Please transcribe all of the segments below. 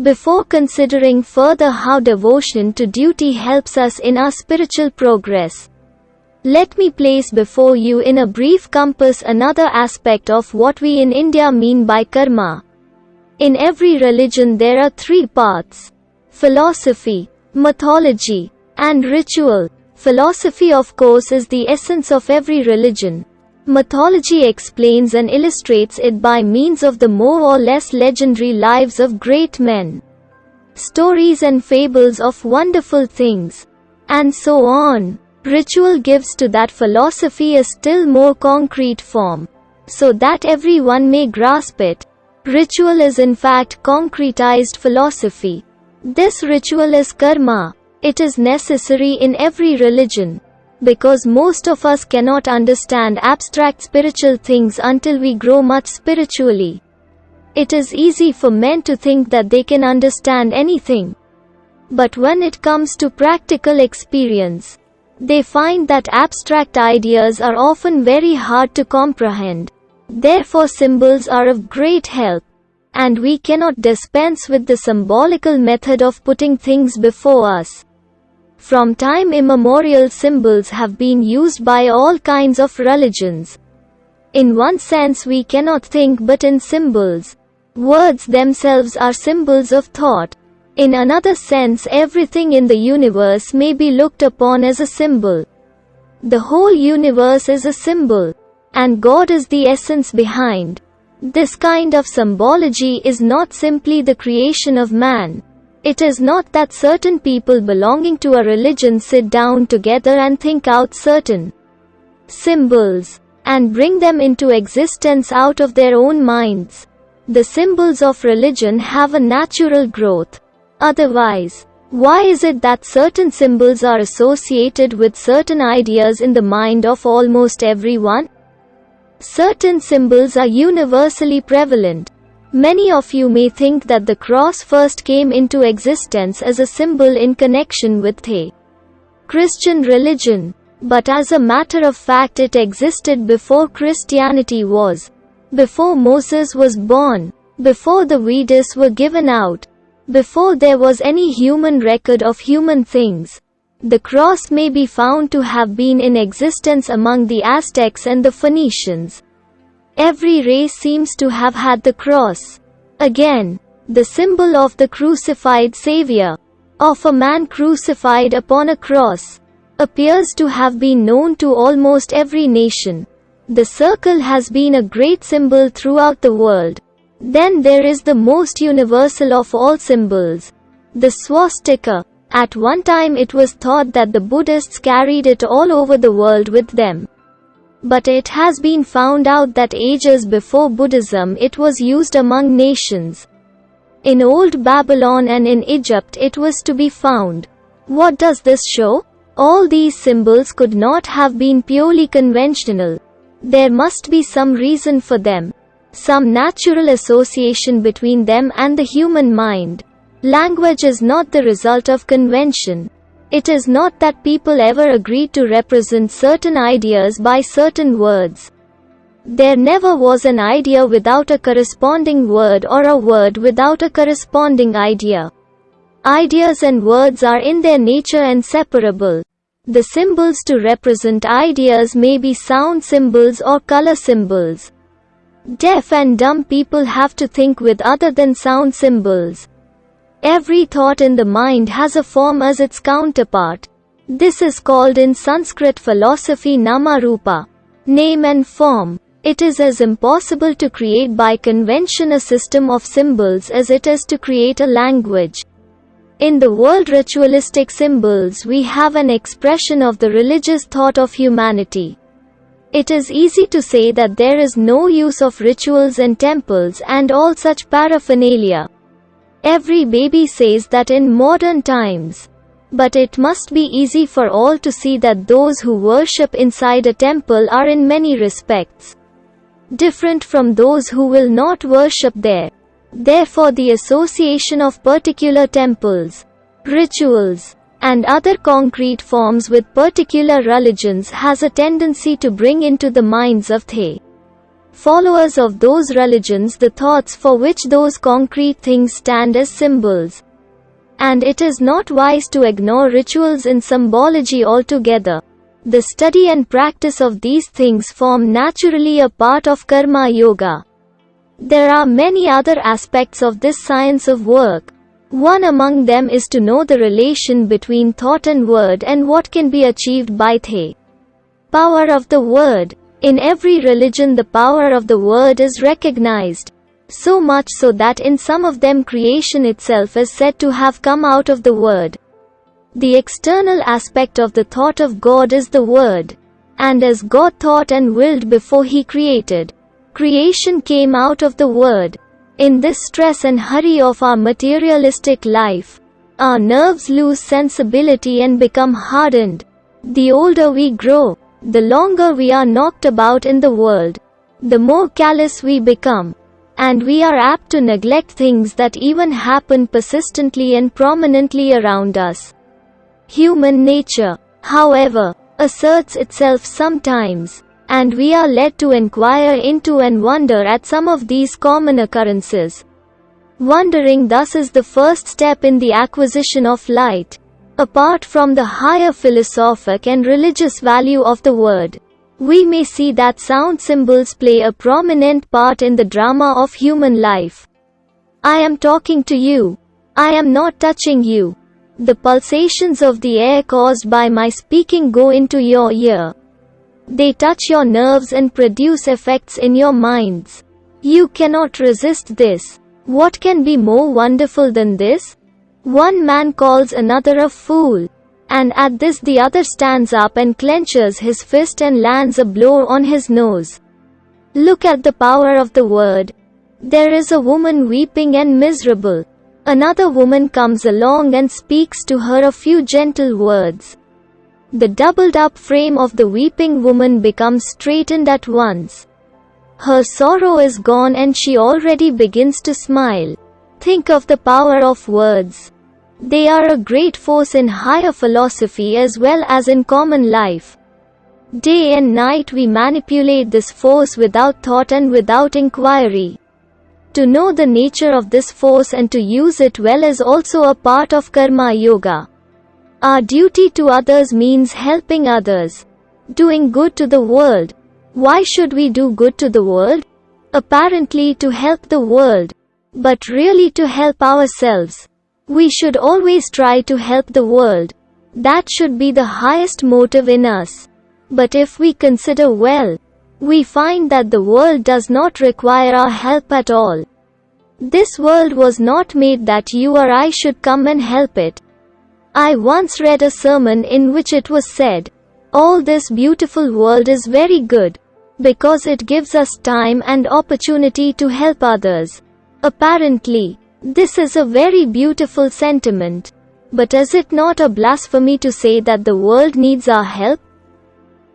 Before considering further how devotion to duty helps us in our spiritual progress, let me place before you in a brief compass another aspect of what we in India mean by karma. In every religion there are three paths philosophy, mythology, and ritual. Philosophy, of course, is the essence of every religion. Mythology explains and illustrates it by means of the more or less legendary lives of great men, stories and fables of wonderful things, and so on. Ritual gives to that philosophy a still more concrete form, so that everyone may grasp it. Ritual is in fact concretized philosophy. This ritual is karma. It is necessary in every religion. Because most of us cannot understand abstract spiritual things until we grow much spiritually. It is easy for men to think that they can understand anything. But when it comes to practical experience, they find that abstract ideas are often very hard to comprehend. Therefore symbols are of great help. And we cannot dispense with the symbolical method of putting things before us. From time immemorial symbols have been used by all kinds of religions. In one sense we cannot think but in symbols. Words themselves are symbols of thought. In another sense everything in the universe may be looked upon as a symbol. The whole universe is a symbol. And God is the essence behind. This kind of symbology is not simply the creation of man. It is not that certain people belonging to a religion sit down together and think out certain symbols and bring them into existence out of their own minds. The symbols of religion have a natural growth. Otherwise, why is it that certain symbols are associated with certain ideas in the mind of almost everyone? Certain symbols are universally prevalent. Many of you may think that the cross first came into existence as a symbol in connection with the Christian religion. But as a matter of fact it existed before Christianity was. Before Moses was born. Before the Vedas were given out. Before there was any human record of human things, the cross may be found to have been in existence among the Aztecs and the Phoenicians. Every race seems to have had the cross. Again, the symbol of the crucified Savior, of a man crucified upon a cross, appears to have been known to almost every nation. The circle has been a great symbol throughout the world. Then there is the most universal of all symbols, the swastika. At one time it was thought that the Buddhists carried it all over the world with them. But it has been found out that ages before Buddhism it was used among nations. In old Babylon and in Egypt it was to be found. What does this show? All these symbols could not have been purely conventional. There must be some reason for them some natural association between them and the human mind. Language is not the result of convention. It is not that people ever agreed to represent certain ideas by certain words. There never was an idea without a corresponding word or a word without a corresponding idea. Ideas and words are in their nature inseparable. The symbols to represent ideas may be sound symbols or color symbols. Deaf and dumb people have to think with other than sound symbols. Every thought in the mind has a form as its counterpart. This is called in Sanskrit philosophy Namarupa. Name and form. It is as impossible to create by convention a system of symbols as it is to create a language. In the world ritualistic symbols we have an expression of the religious thought of humanity. It is easy to say that there is no use of rituals and temples and all such paraphernalia. Every baby says that in modern times. But it must be easy for all to see that those who worship inside a temple are in many respects different from those who will not worship there. Therefore the association of particular temples, rituals, and other concrete forms with particular religions has a tendency to bring into the minds of the followers of those religions the thoughts for which those concrete things stand as symbols. And it is not wise to ignore rituals in symbology altogether. The study and practice of these things form naturally a part of karma yoga. There are many other aspects of this science of work. One among them is to know the relation between thought and word and what can be achieved by the power of the word. In every religion the power of the word is recognized. So much so that in some of them creation itself is said to have come out of the word. The external aspect of the thought of God is the word. And as God thought and willed before he created, creation came out of the word. In this stress and hurry of our materialistic life, our nerves lose sensibility and become hardened. The older we grow, the longer we are knocked about in the world, the more callous we become. And we are apt to neglect things that even happen persistently and prominently around us. Human nature, however, asserts itself sometimes, and we are led to inquire into and wonder at some of these common occurrences. Wondering thus is the first step in the acquisition of light. Apart from the higher philosophic and religious value of the word, we may see that sound symbols play a prominent part in the drama of human life. I am talking to you. I am not touching you. The pulsations of the air caused by my speaking go into your ear. They touch your nerves and produce effects in your minds. You cannot resist this. What can be more wonderful than this? One man calls another a fool. And at this the other stands up and clenches his fist and lands a blow on his nose. Look at the power of the word. There is a woman weeping and miserable. Another woman comes along and speaks to her a few gentle words. The doubled up frame of the weeping woman becomes straightened at once. Her sorrow is gone and she already begins to smile. Think of the power of words. They are a great force in higher philosophy as well as in common life. Day and night we manipulate this force without thought and without inquiry. To know the nature of this force and to use it well is also a part of karma yoga. Our duty to others means helping others. Doing good to the world. Why should we do good to the world? Apparently to help the world. But really to help ourselves. We should always try to help the world. That should be the highest motive in us. But if we consider well, we find that the world does not require our help at all. This world was not made that you or I should come and help it. I once read a sermon in which it was said, All this beautiful world is very good, because it gives us time and opportunity to help others. Apparently, this is a very beautiful sentiment. But is it not a blasphemy to say that the world needs our help?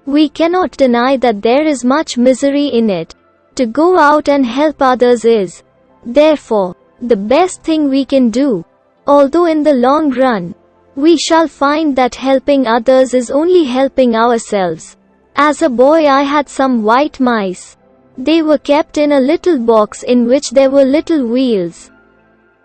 We cannot deny that there is much misery in it. To go out and help others is, therefore, the best thing we can do. Although in the long run, we shall find that helping others is only helping ourselves. As a boy I had some white mice. They were kept in a little box in which there were little wheels.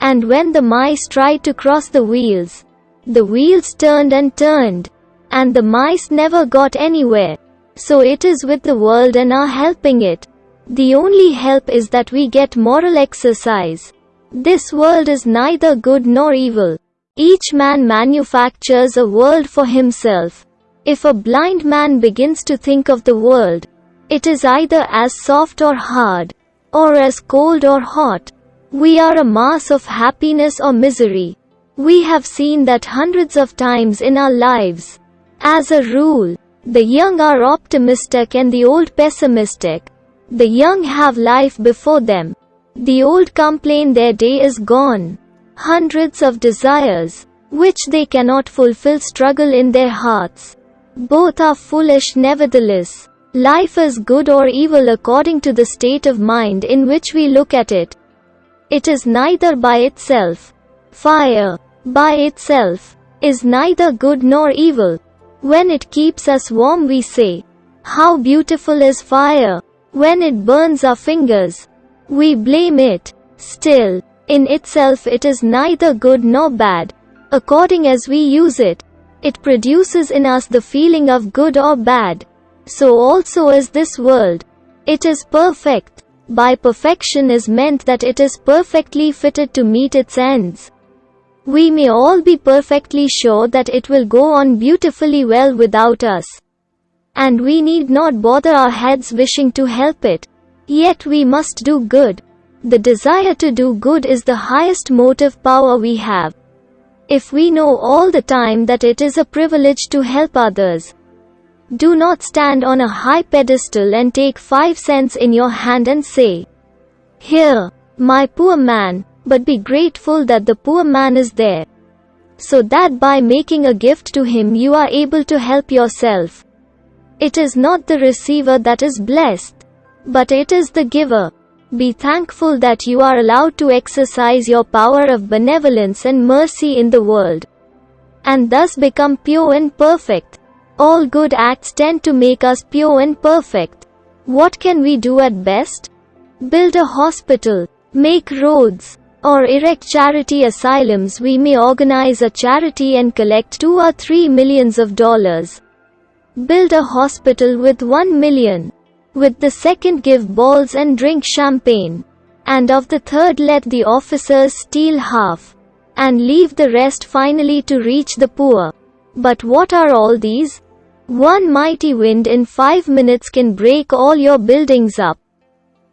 And when the mice tried to cross the wheels, the wheels turned and turned. And the mice never got anywhere. So it is with the world and are helping it. The only help is that we get moral exercise. This world is neither good nor evil. Each man manufactures a world for himself. If a blind man begins to think of the world, it is either as soft or hard, or as cold or hot. We are a mass of happiness or misery. We have seen that hundreds of times in our lives. As a rule, the young are optimistic and the old pessimistic. The young have life before them. The old complain their day is gone. Hundreds of desires, which they cannot fulfill struggle in their hearts. Both are foolish nevertheless. Life is good or evil according to the state of mind in which we look at it. It is neither by itself. Fire, by itself, is neither good nor evil. When it keeps us warm we say, How beautiful is fire! When it burns our fingers, we blame it. Still, in itself it is neither good nor bad. According as we use it, it produces in us the feeling of good or bad. So also is this world. It is perfect. By perfection is meant that it is perfectly fitted to meet its ends. We may all be perfectly sure that it will go on beautifully well without us. And we need not bother our heads wishing to help it. Yet we must do good. The desire to do good is the highest motive power we have. If we know all the time that it is a privilege to help others, do not stand on a high pedestal and take five cents in your hand and say, Here, my poor man, but be grateful that the poor man is there. So that by making a gift to him you are able to help yourself. It is not the receiver that is blessed, but it is the giver. Be thankful that you are allowed to exercise your power of benevolence and mercy in the world. And thus become pure and perfect. All good acts tend to make us pure and perfect. What can we do at best? Build a hospital, make roads, or erect charity asylums. We may organize a charity and collect 2 or 3 millions of dollars. Build a hospital with 1 million. With the second give balls and drink champagne. And of the third let the officers steal half. And leave the rest finally to reach the poor. But what are all these? One mighty wind in five minutes can break all your buildings up.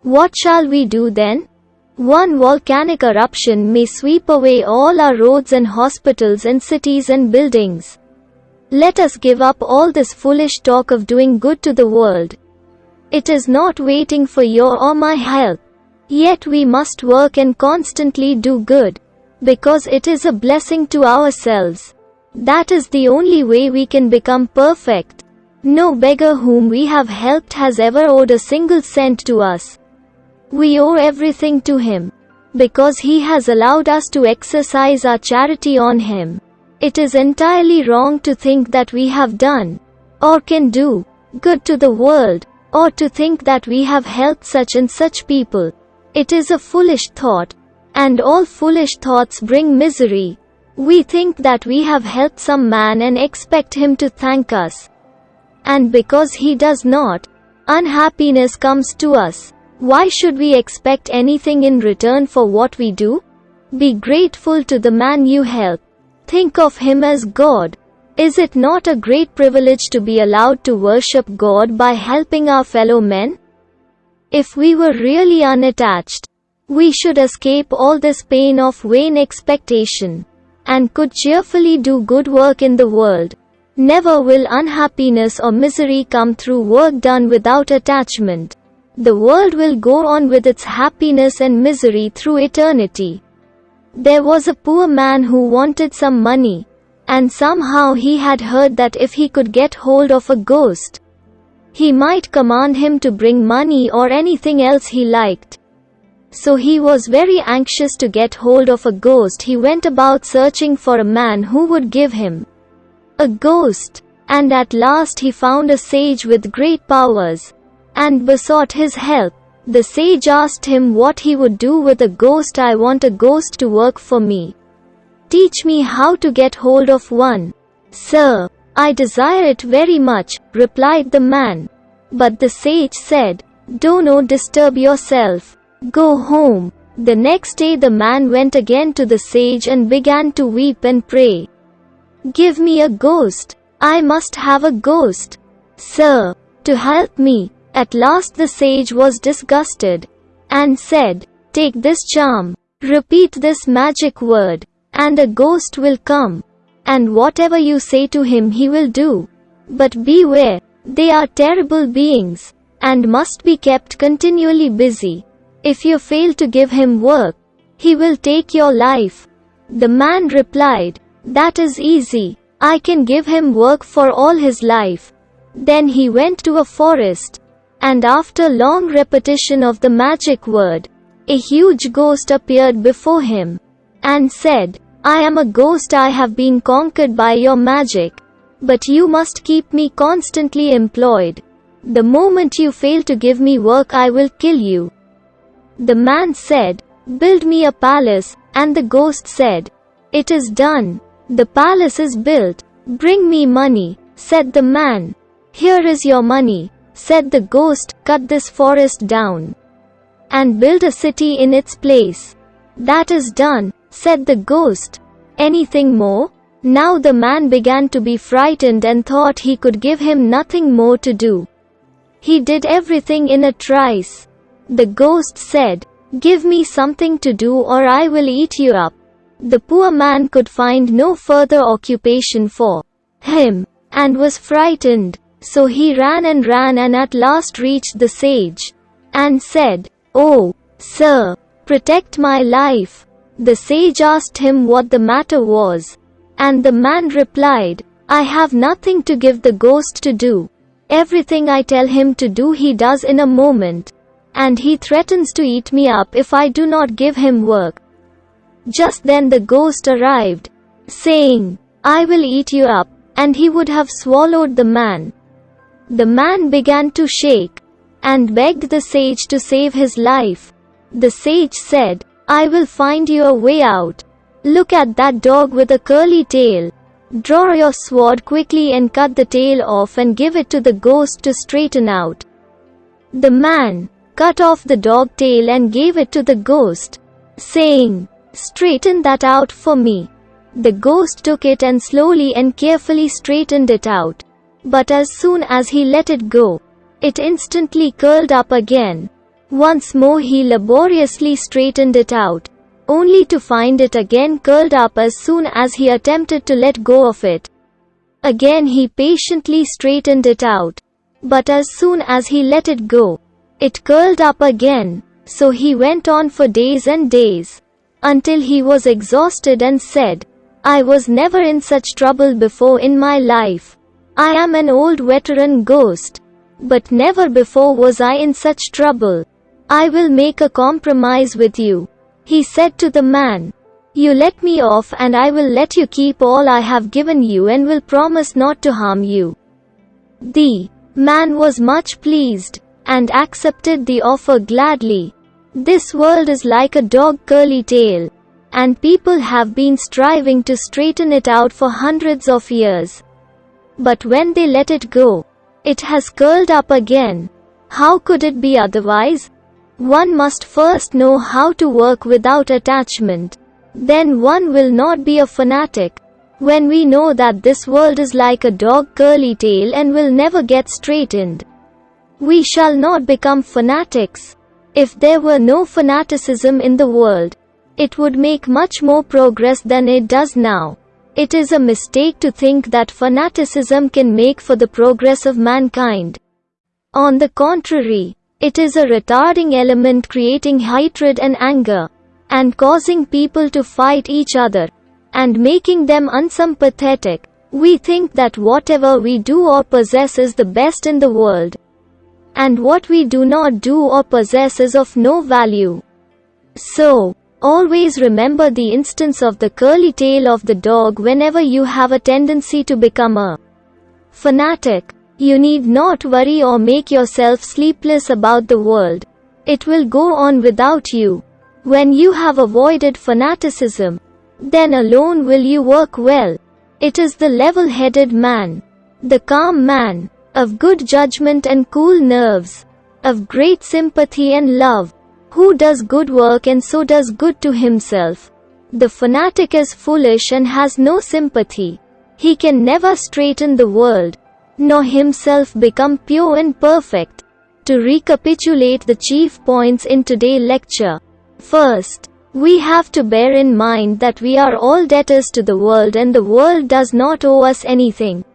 What shall we do then? One volcanic eruption may sweep away all our roads and hospitals and cities and buildings. Let us give up all this foolish talk of doing good to the world. It is not waiting for your or my help. Yet we must work and constantly do good. Because it is a blessing to ourselves. That is the only way we can become perfect. No beggar whom we have helped has ever owed a single cent to us. We owe everything to him. Because he has allowed us to exercise our charity on him. It is entirely wrong to think that we have done, or can do, good to the world, or to think that we have helped such and such people. It is a foolish thought. And all foolish thoughts bring misery. We think that we have helped some man and expect him to thank us. And because he does not, unhappiness comes to us. Why should we expect anything in return for what we do? Be grateful to the man you help. Think of him as God. Is it not a great privilege to be allowed to worship God by helping our fellow men? If we were really unattached, we should escape all this pain of vain expectation and could cheerfully do good work in the world. Never will unhappiness or misery come through work done without attachment. The world will go on with its happiness and misery through eternity. There was a poor man who wanted some money. And somehow he had heard that if he could get hold of a ghost, he might command him to bring money or anything else he liked. So he was very anxious to get hold of a ghost. He went about searching for a man who would give him a ghost. And at last he found a sage with great powers and besought his help. The sage asked him what he would do with a ghost. I want a ghost to work for me. Teach me how to get hold of one. Sir, I desire it very much, replied the man. But the sage said, Do not disturb yourself. Go home. The next day the man went again to the sage and began to weep and pray. Give me a ghost. I must have a ghost. Sir, to help me. At last the sage was disgusted and said, Take this charm, repeat this magic word, and a ghost will come. And whatever you say to him he will do. But beware, they are terrible beings, and must be kept continually busy. If you fail to give him work, he will take your life. The man replied, That is easy. I can give him work for all his life. Then he went to a forest. And after long repetition of the magic word, a huge ghost appeared before him. And said, I am a ghost I have been conquered by your magic. But you must keep me constantly employed. The moment you fail to give me work I will kill you. The man said, Build me a palace, and the ghost said, It is done. The palace is built. Bring me money, said the man. Here is your money, said the ghost, cut this forest down. And build a city in its place. That is done, said the ghost. Anything more? Now the man began to be frightened and thought he could give him nothing more to do. He did everything in a trice. The ghost said, Give me something to do or I will eat you up. The poor man could find no further occupation for him, and was frightened. So he ran and ran and at last reached the sage, and said, Oh, sir, protect my life. The sage asked him what the matter was. And the man replied, I have nothing to give the ghost to do. Everything I tell him to do he does in a moment. And he threatens to eat me up if I do not give him work. Just then the ghost arrived, saying, I will eat you up, and he would have swallowed the man. The man began to shake, and begged the sage to save his life. The sage said, I will find you a way out. Look at that dog with a curly tail. Draw your sword quickly and cut the tail off and give it to the ghost to straighten out. The man cut off the dog tail and gave it to the ghost, saying, Straighten that out for me. The ghost took it and slowly and carefully straightened it out. But as soon as he let it go, it instantly curled up again. Once more he laboriously straightened it out, only to find it again curled up as soon as he attempted to let go of it. Again he patiently straightened it out. But as soon as he let it go, it curled up again. So he went on for days and days until he was exhausted and said, I was never in such trouble before in my life. I am an old veteran ghost. But never before was I in such trouble. I will make a compromise with you. He said to the man, You let me off and I will let you keep all I have given you and will promise not to harm you. The man was much pleased and accepted the offer gladly. This world is like a dog curly tail. And people have been striving to straighten it out for hundreds of years. But when they let it go, it has curled up again. How could it be otherwise? One must first know how to work without attachment. Then one will not be a fanatic. When we know that this world is like a dog curly tail and will never get straightened, we shall not become fanatics. If there were no fanaticism in the world, it would make much more progress than it does now. It is a mistake to think that fanaticism can make for the progress of mankind. On the contrary, it is a retarding element creating hatred and anger, and causing people to fight each other, and making them unsympathetic. We think that whatever we do or possess is the best in the world, and what we do not do or possess is of no value. So, always remember the instance of the curly tail of the dog whenever you have a tendency to become a fanatic. You need not worry or make yourself sleepless about the world. It will go on without you. When you have avoided fanaticism, then alone will you work well. It is the level-headed man, the calm man, of good judgment and cool nerves, of great sympathy and love, who does good work and so does good to himself. The fanatic is foolish and has no sympathy. He can never straighten the world, nor himself become pure and perfect. To recapitulate the chief points in today's lecture. First, we have to bear in mind that we are all debtors to the world and the world does not owe us anything.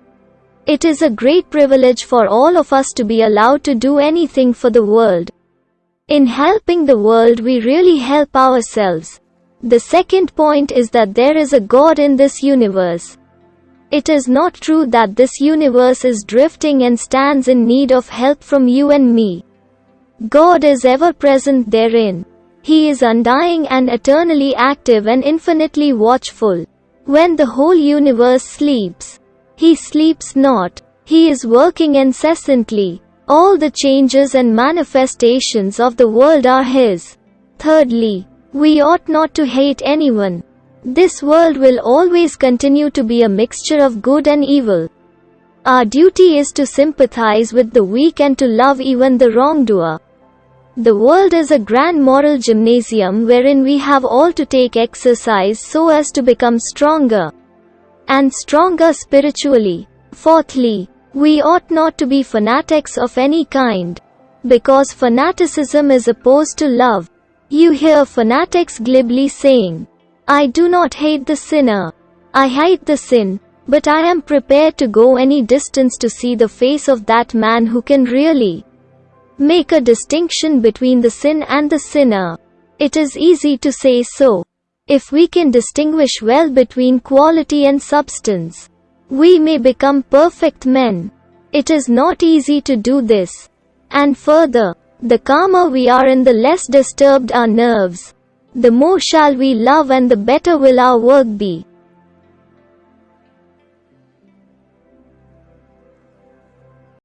It is a great privilege for all of us to be allowed to do anything for the world. In helping the world we really help ourselves. The second point is that there is a God in this universe. It is not true that this universe is drifting and stands in need of help from you and me. God is ever present therein. He is undying and eternally active and infinitely watchful. When the whole universe sleeps, he sleeps not. He is working incessantly. All the changes and manifestations of the world are His. Thirdly, we ought not to hate anyone. This world will always continue to be a mixture of good and evil. Our duty is to sympathize with the weak and to love even the wrongdoer. The world is a grand moral gymnasium wherein we have all to take exercise so as to become stronger and stronger spiritually. Fourthly, we ought not to be fanatics of any kind. Because fanaticism is opposed to love. You hear fanatics glibly saying, I do not hate the sinner. I hate the sin, but I am prepared to go any distance to see the face of that man who can really make a distinction between the sin and the sinner. It is easy to say so. If we can distinguish well between quality and substance, we may become perfect men. It is not easy to do this. And further, the calmer we are and the less disturbed our nerves, the more shall we love and the better will our work be.